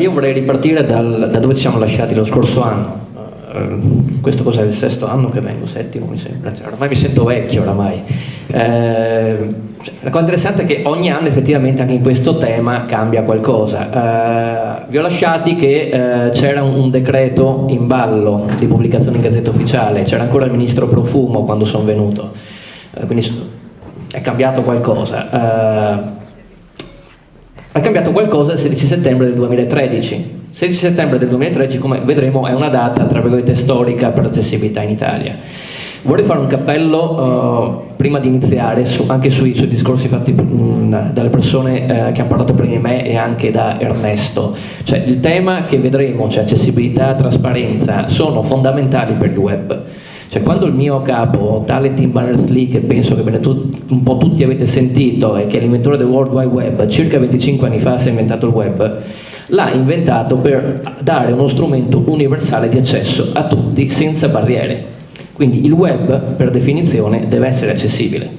Io vorrei ripartire dal, da dove ci siamo lasciati lo scorso anno. Uh, questo cos'è il sesto anno che vengo, settimo mi sembra, cioè, ormai mi sento vecchio oramai. Uh, la cosa interessante è che ogni anno effettivamente anche in questo tema cambia qualcosa. Uh, vi ho lasciati che c'era un, un, decreto in ballo di pubblicazione in Gazzetta Ufficiale, c'era ancora il ministro Profumo quando sono venuto, quindi è cambiato qualcosa. È cambiato qualcosa il 16 settembre del 2013. 16 settembre del 2013, come vedremo, è una data, tra virgolette, storica per l'accessibilità in Italia. Vorrei fare un cappello uh, prima di iniziare su, anche sui, sui, discorsi fatti mh, mm, dalle persone uh, che hanno parlato prima di me e anche da Ernesto. Cioè, il tema che vedremo, cioè accessibilità e trasparenza, sono fondamentali per il web. Cioè quando il mio capo, tale Tim Berners-Lee, che penso che un po' tutti avete sentito e che è l'inventore del World Wide Web, circa 25 anni fa si è inventato il web, l'ha inventato per dare uno strumento universale di accesso a tutti senza barriere. Quindi il web, per definizione, deve essere accessibile.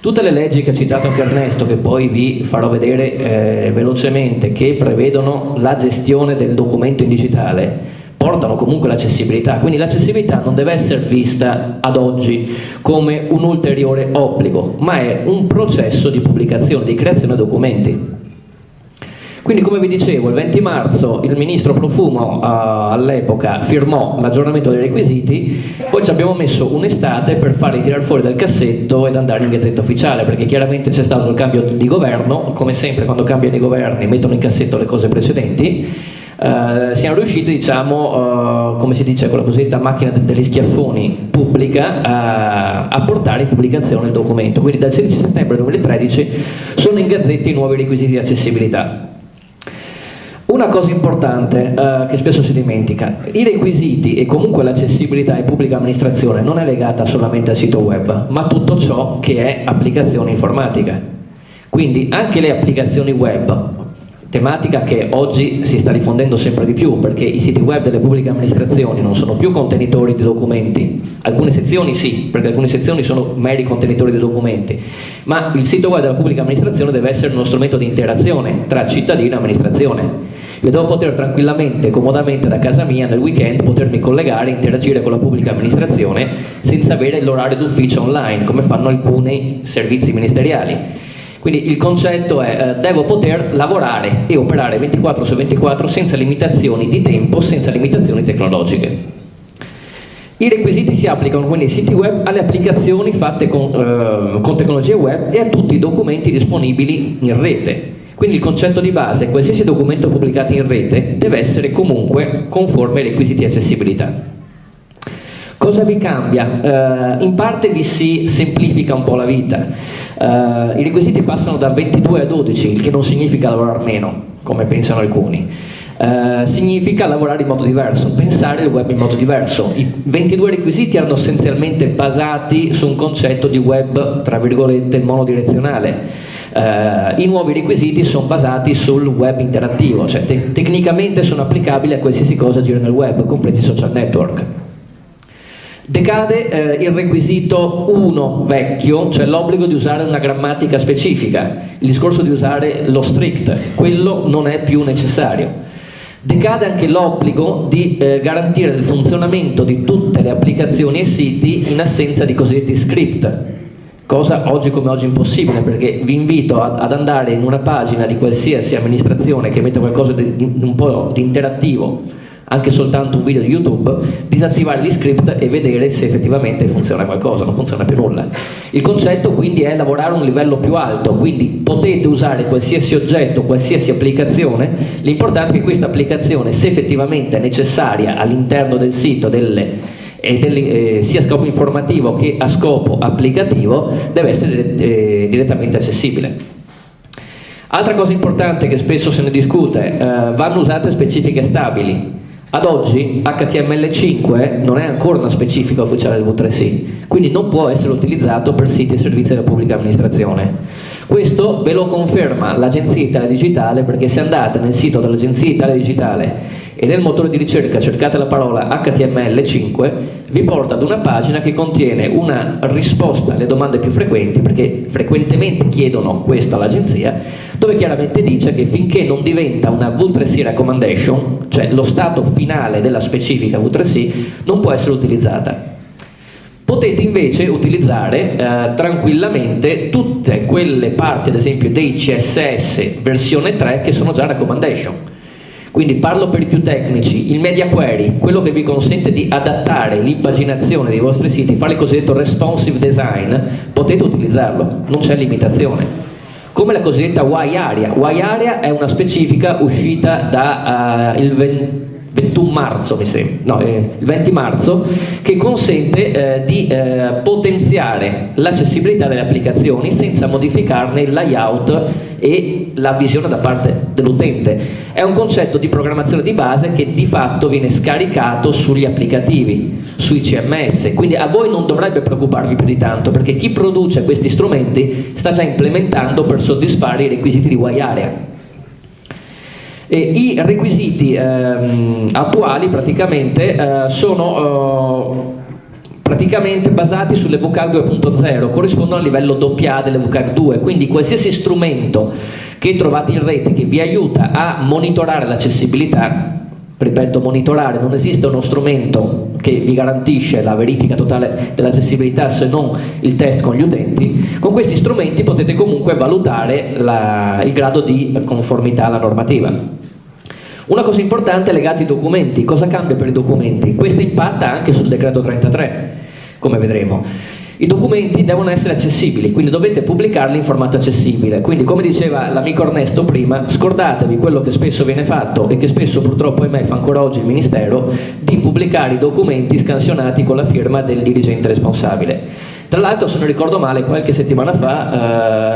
Tutte le leggi che ha citato anche Ernesto, che poi vi farò vedere eh, velocemente, che prevedono la gestione del documento in digitale, portano comunque l'accessibilità, quindi l'accessibilità non deve essere vista ad oggi come un ulteriore obbligo, ma è un processo di pubblicazione, di creazione di documenti. Quindi come vi dicevo, il 20 marzo il ministro Profumo uh, all'epoca firmò l'aggiornamento dei requisiti, poi ci abbiamo messo un'estate per farli tirare fuori dal cassetto ed andare in gazzetta ufficiale, perché chiaramente c'è stato il cambio di governo, come sempre quando cambiano i governi mettono in cassetto le cose precedenti, Uh, siamo riusciti, diciamo, uh, come si dice con la cosiddetta macchina degli schiaffoni pubblica, uh, a portare in pubblicazione il documento. Quindi dal 16 settembre 2013 sono in gazzetta i nuovi requisiti di accessibilità. Una cosa importante uh, che spesso si dimentica, i requisiti e comunque l'accessibilità in pubblica amministrazione non è legata solamente al sito web, ma a tutto ciò che è applicazione informatica. Quindi anche le applicazioni web, tematica che oggi si sta diffondendo sempre di più perché i siti web delle pubbliche amministrazioni non sono più contenitori di documenti, alcune sezioni sì, perché alcune sezioni sono meri contenitori di documenti, ma il sito web della pubblica amministrazione deve essere uno strumento di interazione tra cittadino e amministrazione. Io devo poter tranquillamente, comodamente da casa mia nel weekend potermi collegare e interagire con la pubblica amministrazione senza avere l'orario d'ufficio online come fanno alcuni servizi ministeriali quindi il concetto è eh, devo poter lavorare e operare 24 su 24 senza limitazioni di tempo, senza limitazioni tecnologiche. I requisiti si applicano quindi ai siti web, alle applicazioni fatte con, eh, con tecnologie web e a tutti i documenti disponibili in rete. Quindi il concetto di base è qualsiasi documento pubblicato in rete deve essere comunque conforme ai requisiti di accessibilità. Cosa vi cambia? Uh, in parte vi si semplifica un po' la vita. Uh, I requisiti passano da 22 a 12, il che non significa lavorare meno, come pensano alcuni. Uh, significa lavorare in modo diverso, pensare il web in modo diverso. I 22 requisiti erano essenzialmente basati su un concetto di web, tra virgolette, monodirezionale. Uh, I nuovi requisiti sono basati sul web interattivo, cioè te tecnicamente sono applicabili a qualsiasi cosa gira nel web, compresi i social network. Decade eh, il requisito 1 vecchio, cioè l'obbligo di usare una grammatica specifica, il discorso di usare lo strict, quello non è più necessario. Decade anche l'obbligo di eh, garantire il funzionamento di tutte le applicazioni e siti in assenza di cosiddetti script, cosa oggi come oggi impossibile perché vi invito ad, ad andare in una pagina di qualsiasi amministrazione che mette qualcosa di, di un po' di interattivo anche soltanto un video di YouTube, disattivare gli script e vedere se effettivamente funziona qualcosa, non funziona più nulla. Il concetto quindi è lavorare a un livello più alto, quindi potete usare qualsiasi oggetto, qualsiasi applicazione, l'importante è che questa applicazione, se effettivamente è necessaria all'interno del sito delle eh, sia a scopo informativo che a scopo applicativo, deve essere eh, direttamente accessibile. Altra cosa importante che spesso se ne discute, eh, vanno usate specifiche stabili, ad oggi HTML5 non è ancora una specifica ufficiale del V3C, quindi non può essere utilizzato per siti e servizi della pubblica amministrazione. Questo ve lo conferma l'Agenzia Italia Digitale perché se andate nel sito dell'Agenzia Italia Digitale e nel motore di ricerca cercate la parola HTML5, vi porta ad una pagina che contiene una risposta alle domande più frequenti, perché frequentemente chiedono questo all'agenzia, dove chiaramente dice che finché non diventa una V3C recommendation, cioè lo stato finale della specifica V3C, non può essere utilizzata. Potete invece utilizzare eh, tranquillamente tutte quelle parti, ad esempio, dei CSS versione 3 che sono già recommendation quindi parlo per i più tecnici, il media query, quello che vi consente di adattare l'impaginazione dei vostri siti, fare il cosiddetto responsive design, potete utilizzarlo, non c'è limitazione. Come la cosiddetta Y-Area. Y-Area è una specifica uscita da uh, il 20 21 marzo, mi sembra, no, eh, il 20 marzo, che consente eh, di eh, potenziare l'accessibilità delle applicazioni senza modificarne il layout e la visione da parte dell'utente. È un concetto di programmazione di base che di fatto viene scaricato sugli applicativi, sui CMS, quindi a voi non dovrebbe preoccuparvi più di tanto perché chi produce questi strumenti sta già implementando per soddisfare i requisiti di Y-Area e I requisiti ehm, attuali praticamente eh, sono eh, praticamente basati sulle VCAG 2.0, corrispondono al livello AA delle VCAG 2, quindi qualsiasi strumento che trovate in rete che vi aiuta a monitorare l'accessibilità ripeto, monitorare, non esiste uno strumento che vi garantisce la verifica totale dell'accessibilità se non il test con gli utenti, con questi strumenti potete comunque valutare la, il grado di conformità alla normativa. Una cosa importante è legata ai documenti, cosa cambia per i documenti? Questo impatta anche sul decreto 33, come vedremo. I documenti devono essere accessibili, quindi dovete pubblicarli in formato accessibile. Quindi come diceva l'amico Ernesto prima, scordatevi quello che spesso viene fatto e che spesso purtroppo ahimè fa ancora oggi il Ministero, di pubblicare i documenti scansionati con la firma del dirigente responsabile. Tra l'altro, se non ricordo male, qualche settimana fa eh,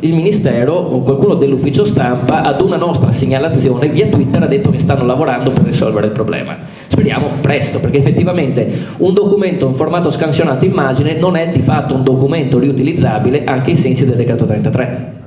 il Ministero o qualcuno dell'ufficio stampa ad una nostra segnalazione via Twitter ha detto che stanno lavorando per risolvere il problema. Speriamo presto, perché effettivamente un documento in formato scansionato immagine non è di fatto un documento riutilizzabile anche ai sensi del decreto 33.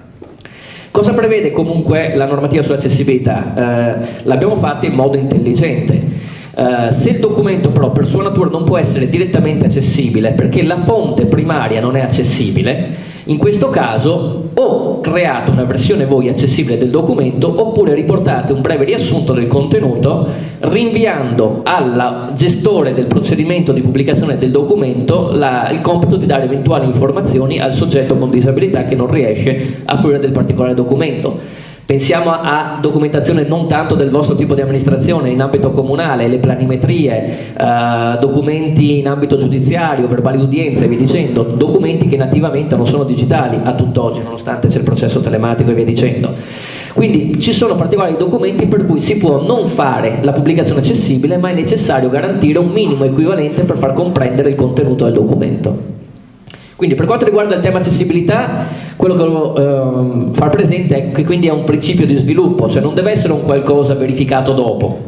Cosa prevede comunque la normativa sull'accessibilità? Eh, L'abbiamo fatta in modo intelligente Uh, se il documento però per sua natura non può essere direttamente accessibile perché la fonte primaria non è accessibile, in questo caso o create una versione voi accessibile del documento oppure riportate un breve riassunto del contenuto rinviando al gestore del procedimento di pubblicazione del documento la, il compito di dare eventuali informazioni al soggetto con disabilità che non riesce a fruire del particolare documento. Pensiamo a documentazione non tanto del vostro tipo di amministrazione in ambito comunale, le planimetrie, eh, documenti in ambito giudiziario, verbali udienze via dicendo, documenti che nativamente non sono digitali a tutt'oggi nonostante c'è il processo telematico e via dicendo. Quindi ci sono particolari documenti per cui si può non fare la pubblicazione accessibile ma è necessario garantire un minimo equivalente per far comprendere il contenuto del documento. Quindi per quanto riguarda il tema accessibilità, quello che volevo eh, far presente è che quindi è un principio di sviluppo, cioè non deve essere un qualcosa verificato dopo,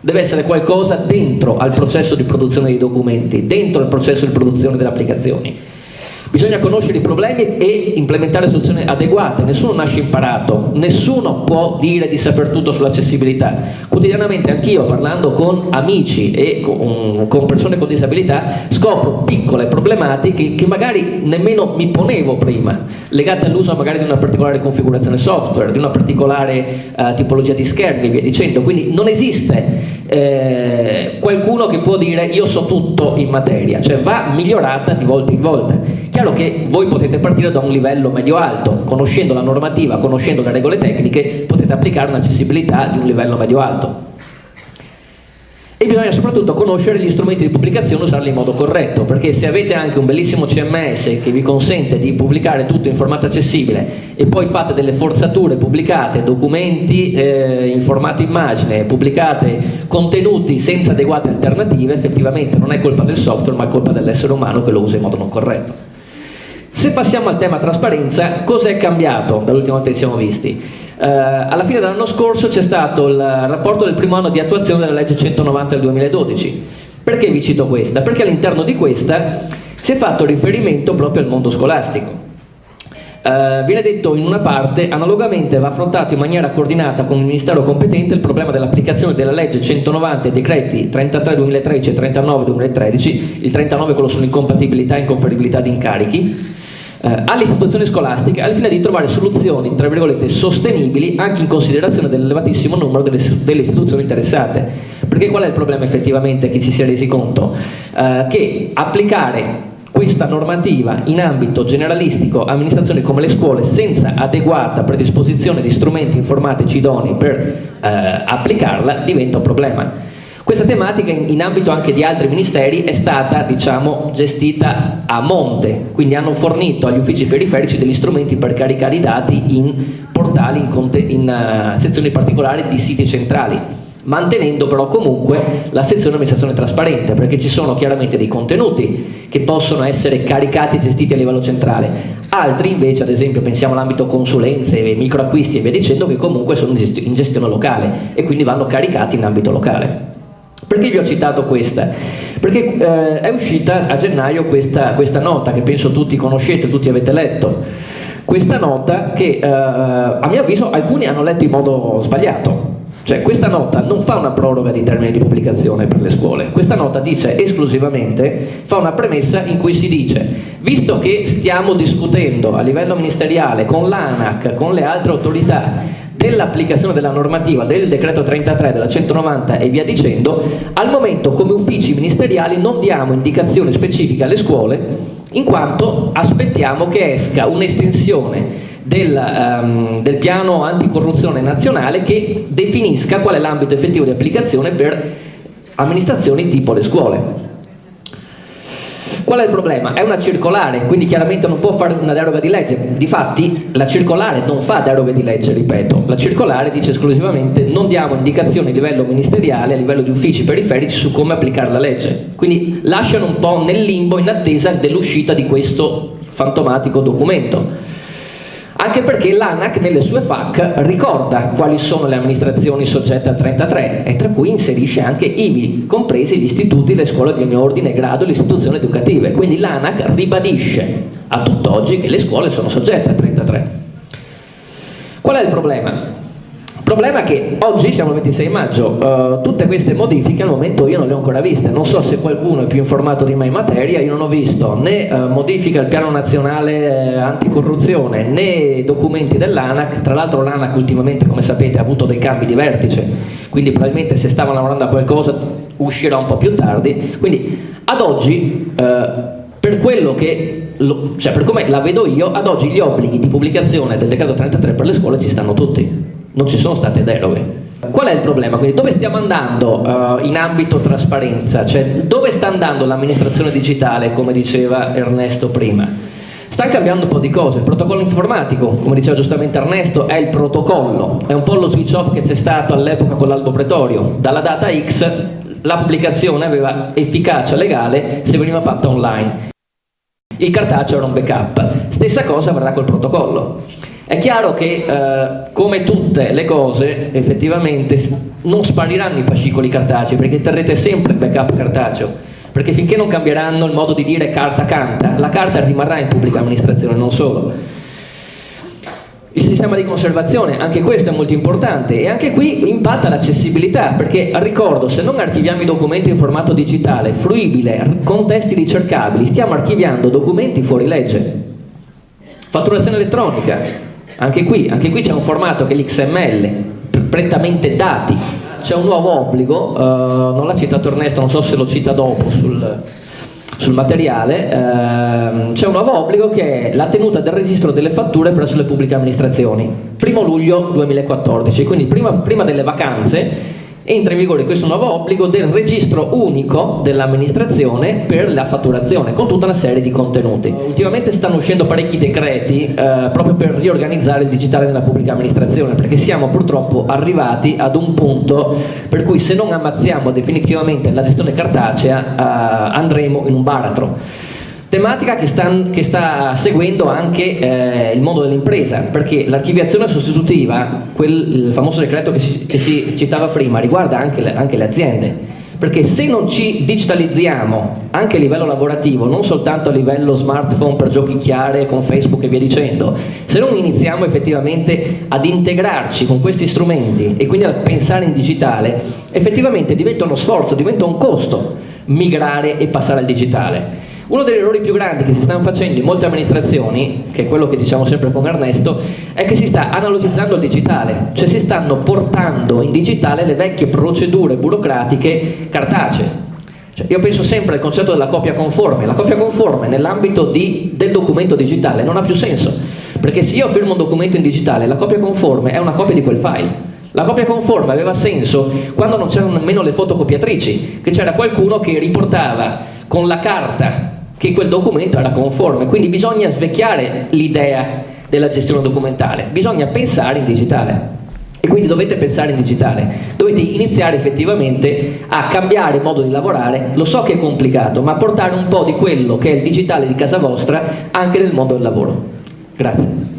deve essere qualcosa dentro al processo di produzione dei documenti, dentro al processo di produzione delle applicazioni. Bisogna conoscere i problemi e implementare soluzioni adeguate, nessuno nasce imparato, nessuno può dire di saper tutto sull'accessibilità. Quotidianamente anch'io parlando con amici e con, con, persone con disabilità scopro piccole problematiche che magari nemmeno mi ponevo prima, legate all'uso magari di una particolare configurazione software, di una particolare uh, tipologia di schermi e via dicendo, quindi non esiste eh, qualcuno che può dire io so tutto in materia, cioè va migliorata di volta in volta. Chiaro che voi potete partire da un livello medio-alto, conoscendo la normativa, conoscendo le regole tecniche, potete applicare un'accessibilità di un livello medio-alto e bisogna soprattutto conoscere gli strumenti di pubblicazione e usarli in modo corretto, perché se avete anche un bellissimo CMS che vi consente di pubblicare tutto in formato accessibile e poi fate delle forzature, pubblicate documenti eh, in formato immagine, pubblicate contenuti senza adeguate alternative, effettivamente non è colpa del software ma è colpa dell'essere umano che lo usa in modo non corretto. Se passiamo al tema trasparenza, cosa è cambiato dall'ultima volta che siamo visti? Eh, alla fine dell'anno scorso c'è stato il rapporto del primo anno di attuazione della legge 190 del 2012. Perché vi cito questa? Perché all'interno di questa si è fatto riferimento proprio al mondo scolastico. Uh, viene detto in una parte, analogamente va affrontato in maniera coordinata con il Ministero competente il problema dell'applicazione della legge 190 e decreti 33 2013 e 39 2013, il 39 quello sull'incompatibilità e inconferibilità di incarichi, uh, alle istituzioni scolastiche al fine di trovare soluzioni, tra virgolette, sostenibili anche in considerazione dell'elevatissimo numero delle, delle, istituzioni interessate. Perché qual è il problema effettivamente che ci si è resi conto? Uh, che applicare questa normativa in ambito generalistico amministrazioni come le scuole senza adeguata predisposizione di strumenti informatici idonei per eh, applicarla diventa un problema. Questa tematica in, in, ambito anche di altri ministeri è stata diciamo, gestita a monte, quindi hanno fornito agli uffici periferici degli strumenti per caricare i dati in portali, in, in uh, sezioni particolari di siti centrali mantenendo però comunque la sezione amministrazione trasparente perché ci sono chiaramente dei contenuti che possono essere caricati e gestiti a livello centrale. Altri invece ad esempio pensiamo all'ambito consulenze, microacquisti e via dicendo che comunque sono in gestione locale e quindi vanno caricati in ambito locale perché vi ho citato questa? perché eh, è uscita a gennaio questa, questa nota che penso tutti conoscete, tutti avete letto. Questa nota che eh, a mio avviso alcuni hanno letto in modo sbagliato. Cioè questa nota non fa una proroga di termini di pubblicazione per le scuole, questa nota dice esclusivamente, fa una premessa in cui si dice visto che stiamo discutendo a livello ministeriale con l'ANAC, con le altre autorità dell'applicazione della normativa del decreto 33 della 190 e via dicendo, al momento come uffici ministeriali non diamo indicazioni specifiche alle scuole in quanto aspettiamo che esca un'estensione del, um, del piano anticorruzione nazionale che definisca qual è l'ambito effettivo di applicazione per amministrazioni tipo le scuole. Qual è il problema? È una circolare, quindi chiaramente non può fare una deroga di legge. Difatti la circolare non fa deroga di legge, ripeto. La circolare dice esclusivamente non diamo indicazioni a livello ministeriale, a livello di uffici periferici su come applicare la legge. Quindi lasciano un po' nel limbo in attesa dell'uscita di questo fantomatico documento anche perché l'ANAC nelle sue FAC ricorda quali sono le amministrazioni soggette al 33 e tra cui inserisce anche ivi, compresi gli istituti, le scuole di ogni ordine e grado, le istituzioni educative, quindi l'ANAC ribadisce a tutt'oggi che le scuole sono soggette al 33. Qual è il problema? Problema è che oggi siamo il 26 maggio, uh, tutte queste modifiche al momento io non le ho ancora viste, non so se qualcuno è più informato di me in materia, io non ho visto né uh, modifica al piano nazionale uh, anticorruzione né documenti dell'ANAC, tra l'altro l'ANAC ultimamente come sapete ha avuto dei cambi di vertice, quindi probabilmente se stavano lavorando a qualcosa uscirà un po' più tardi, quindi ad oggi per quello che, cioè per come la vedo io, ad oggi gli obblighi di pubblicazione del decreto 33 per le scuole ci stanno tutti non ci sono state deroghe. Qual è il problema? Quindi dove stiamo andando uh, in ambito trasparenza? Cioè dove sta andando l'amministrazione digitale, come diceva Ernesto prima? Sta cambiando un po' di cose, il protocollo informatico, come diceva giustamente Ernesto, è il protocollo, è un po' lo switch off che c'è stato all'epoca con l'albo pretorio, dalla data X la pubblicazione aveva efficacia legale se veniva fatta online, il cartaceo era un backup, stessa cosa avverrà col protocollo. È chiaro che eh, come tutte le cose effettivamente non spariranno i fascicoli cartacei perché terrete sempre il backup cartaceo perché finché non cambieranno il modo di dire carta canta, la carta rimarrà in pubblica amministrazione, non solo. Il sistema di conservazione, anche questo è molto importante e anche qui impatta l'accessibilità perché ricordo se non archiviamo i documenti in formato digitale, fruibile, con testi ricercabili, stiamo archiviando documenti fuori legge. Fatturazione elettronica, anche qui, qui c'è un formato che è l'XML, prettamente dati, c'è un nuovo obbligo, uh, non l'ha citato Ernesto, non so se lo cita dopo sul, sul materiale, uh, c'è un nuovo obbligo che è la tenuta del registro delle fatture presso le pubbliche amministrazioni, primo luglio 2014, quindi prima, prima delle vacanze entra in vigore questo nuovo obbligo del registro unico dell'amministrazione per la fatturazione con tutta una serie di contenuti. Ultimamente stanno uscendo parecchi decreti eh, proprio per riorganizzare il digitale nella pubblica amministrazione perché siamo purtroppo arrivati ad un punto per cui se non ammazziamo definitivamente la gestione cartacea eh, andremo in un baratro tematica che sta, che sta seguendo anche eh, il mondo dell'impresa, perché l'archiviazione sostitutiva, quel, il famoso decreto che si, che si, citava prima, riguarda anche le, anche le aziende. perché se non ci digitalizziamo anche a livello lavorativo, non soltanto a livello smartphone per giochicchiare con Facebook e via dicendo, se non iniziamo effettivamente ad integrarci con questi strumenti e quindi a pensare in digitale, effettivamente diventa uno sforzo, diventa un costo migrare e passare al digitale. Uno degli errori più grandi che si stanno facendo in molte amministrazioni, che è quello che diciamo sempre con Ernesto, è che si sta analogizzando il digitale, cioè si stanno portando in digitale le vecchie procedure burocratiche cartacee. Cioè, io penso sempre al concetto della copia conforme, la copia conforme nell'ambito del documento digitale non ha più senso, perché se io firmo un documento in digitale, la copia conforme è una copia di quel file. La copia conforme aveva senso quando non c'erano nemmeno le fotocopiatrici, che c'era qualcuno che riportava con la carta che quel documento era conforme, quindi bisogna svecchiare l'idea della gestione documentale, bisogna pensare in digitale. E quindi dovete pensare in digitale, dovete iniziare effettivamente a cambiare il modo di lavorare, lo so che è complicato, ma portare un po' di quello che è il digitale di casa vostra anche nel mondo del lavoro. Grazie.